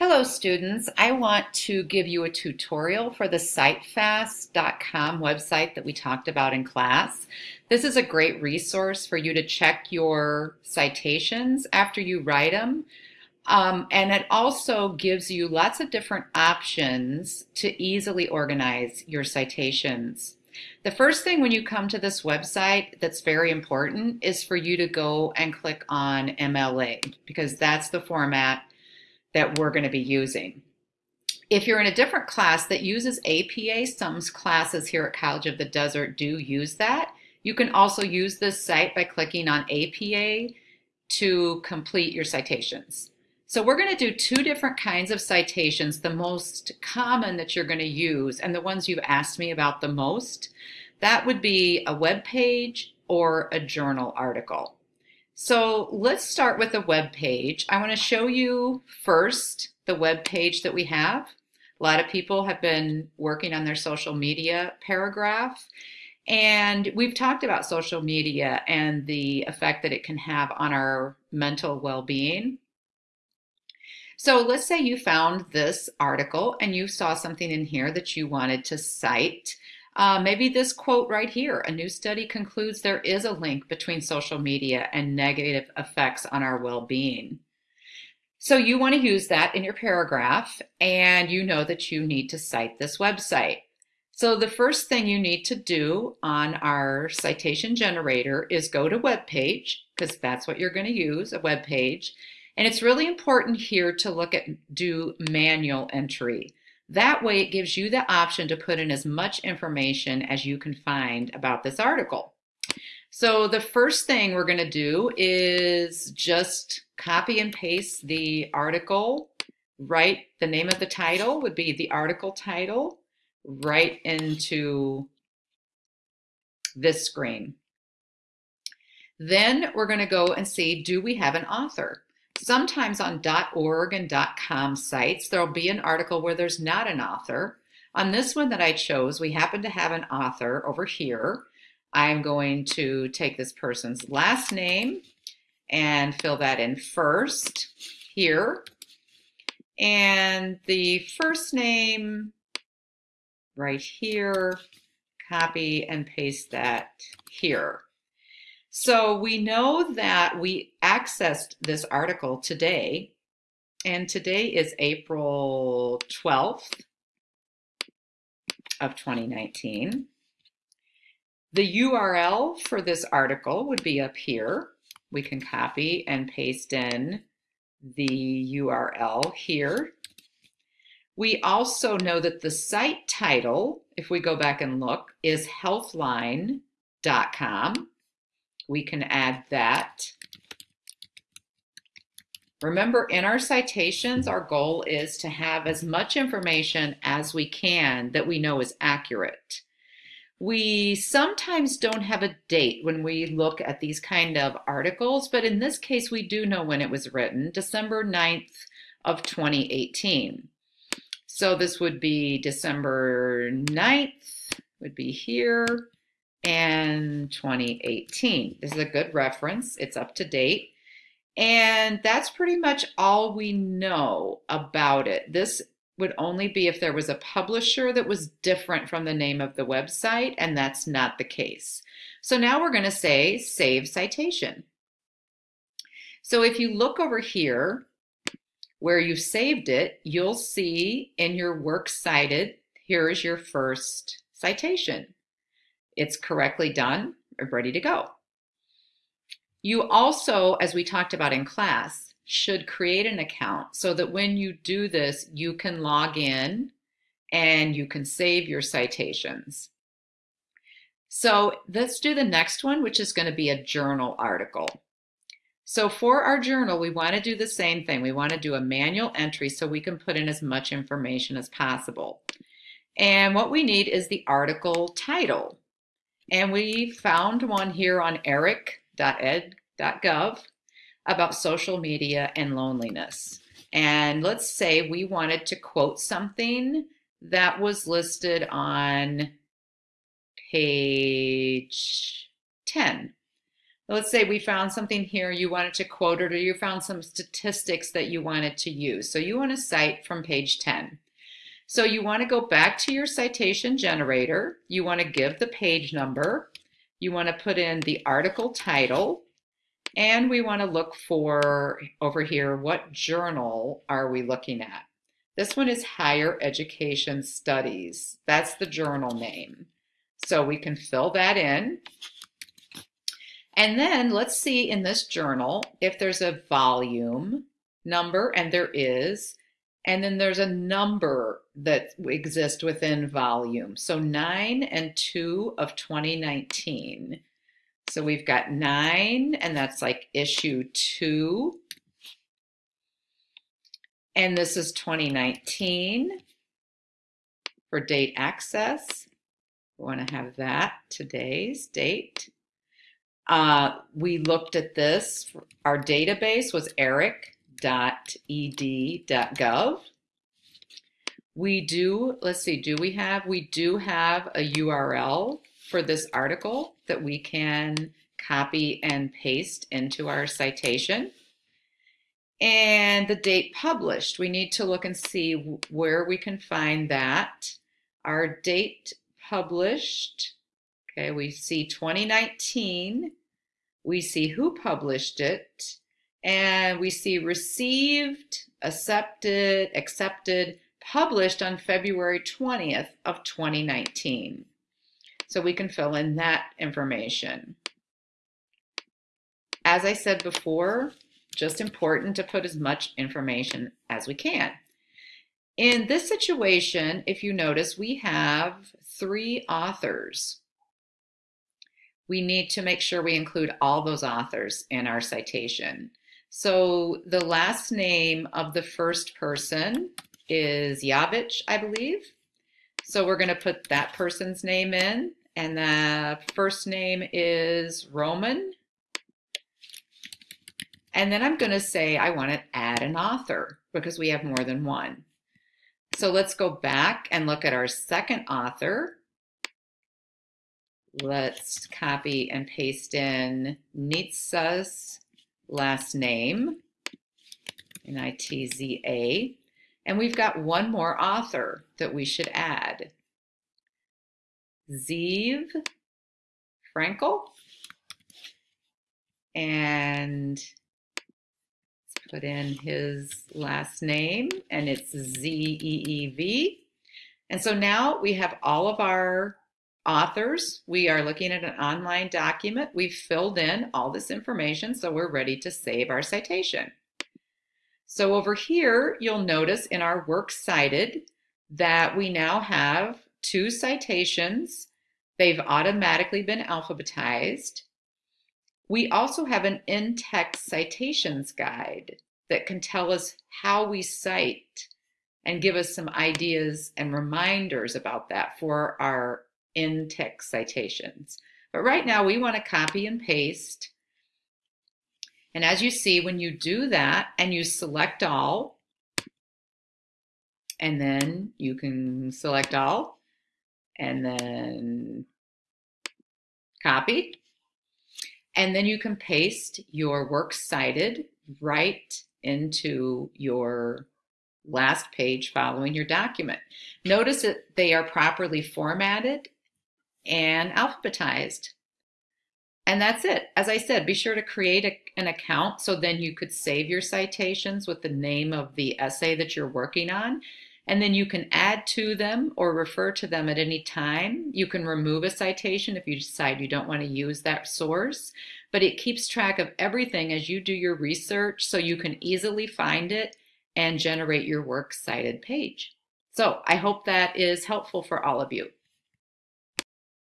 Hello students, I want to give you a tutorial for the citefast.com website that we talked about in class. This is a great resource for you to check your citations after you write them. Um, and it also gives you lots of different options to easily organize your citations. The first thing when you come to this website that's very important is for you to go and click on MLA because that's the format that we're going to be using. If you're in a different class that uses APA, some classes here at College of the Desert do use that. You can also use this site by clicking on APA to complete your citations. So we're going to do two different kinds of citations, the most common that you're going to use and the ones you've asked me about the most. That would be a web page or a journal article. So let's start with a web page. I want to show you first the web page that we have. A lot of people have been working on their social media paragraph. And we've talked about social media and the effect that it can have on our mental well-being. So let's say you found this article and you saw something in here that you wanted to cite. Uh, maybe this quote right here, a new study concludes there is a link between social media and negative effects on our well-being. So you want to use that in your paragraph and you know that you need to cite this website. So the first thing you need to do on our citation generator is go to web page because that's what you're going to use, a web page. And it's really important here to look at do manual entry. That way it gives you the option to put in as much information as you can find about this article. So the first thing we're going to do is just copy and paste the article, write the name of the title would be the article title right into this screen. Then we're going to go and see, do we have an author? Sometimes on .org and .com sites, there'll be an article where there's not an author. On this one that I chose, we happen to have an author over here. I'm going to take this person's last name and fill that in first here. And the first name right here, copy and paste that here. So we know that we accessed this article today, and today is April 12th of 2019. The URL for this article would be up here. We can copy and paste in the URL here. We also know that the site title, if we go back and look, is healthline.com we can add that. Remember, in our citations, our goal is to have as much information as we can that we know is accurate. We sometimes don't have a date when we look at these kind of articles, but in this case, we do know when it was written, December 9th of 2018. So this would be December 9th, would be here, and 2018. This is a good reference. It's up to date. And that's pretty much all we know about it. This would only be if there was a publisher that was different from the name of the website, and that's not the case. So now we're going to say save citation. So if you look over here where you saved it, you'll see in your works cited, here is your first citation. It's correctly done, ready to go. You also, as we talked about in class, should create an account so that when you do this, you can log in and you can save your citations. So let's do the next one, which is going to be a journal article. So for our journal, we want to do the same thing. We want to do a manual entry so we can put in as much information as possible. And what we need is the article title. And we found one here on eric.ed.gov about social media and loneliness. And let's say we wanted to quote something that was listed on page 10. Let's say we found something here, you wanted to quote it, or you found some statistics that you wanted to use. So you want to cite from page 10. So you want to go back to your citation generator. You want to give the page number. You want to put in the article title. And we want to look for, over here, what journal are we looking at? This one is Higher Education Studies. That's the journal name. So we can fill that in. And then let's see in this journal if there's a volume number, and there is, and then there's a number that exist within volume. So 9 and 2 of 2019. So we've got 9, and that's like issue 2. And this is 2019 for date access. We want to have that today's date. Uh, we looked at this. Our database was eric.ed.gov. We do, let's see, do we have, we do have a URL for this article that we can copy and paste into our citation. And the date published, we need to look and see where we can find that. Our date published Okay, we see 2019, we see who published it, and we see received, accepted, accepted, published on February 20th of 2019. So we can fill in that information. As I said before, just important to put as much information as we can. In this situation, if you notice, we have three authors we need to make sure we include all those authors in our citation. So the last name of the first person is Yavich, I believe. So we're going to put that person's name in, and the first name is Roman. And then I'm going to say I want to add an author because we have more than one. So let's go back and look at our second author. Let's copy and paste in Nitza's last name, N-I-T-Z-A. And we've got one more author that we should add. Zeev Frankel. And let's put in his last name, and it's Z-E-E-V. And so now we have all of our authors. We are looking at an online document. We've filled in all this information, so we're ready to save our citation. So over here, you'll notice in our works cited that we now have two citations. They've automatically been alphabetized. We also have an in-text citations guide that can tell us how we cite and give us some ideas and reminders about that for our in-text citations. But right now we want to copy and paste. And as you see, when you do that and you select all, and then you can select all, and then copy, and then you can paste your works cited right into your last page following your document. Notice that they are properly formatted and alphabetized. And that's it. As I said, be sure to create a, an account so then you could save your citations with the name of the essay that you're working on. And then you can add to them or refer to them at any time. You can remove a citation if you decide you don't want to use that source, but it keeps track of everything as you do your research so you can easily find it and generate your works cited page. So I hope that is helpful for all of you.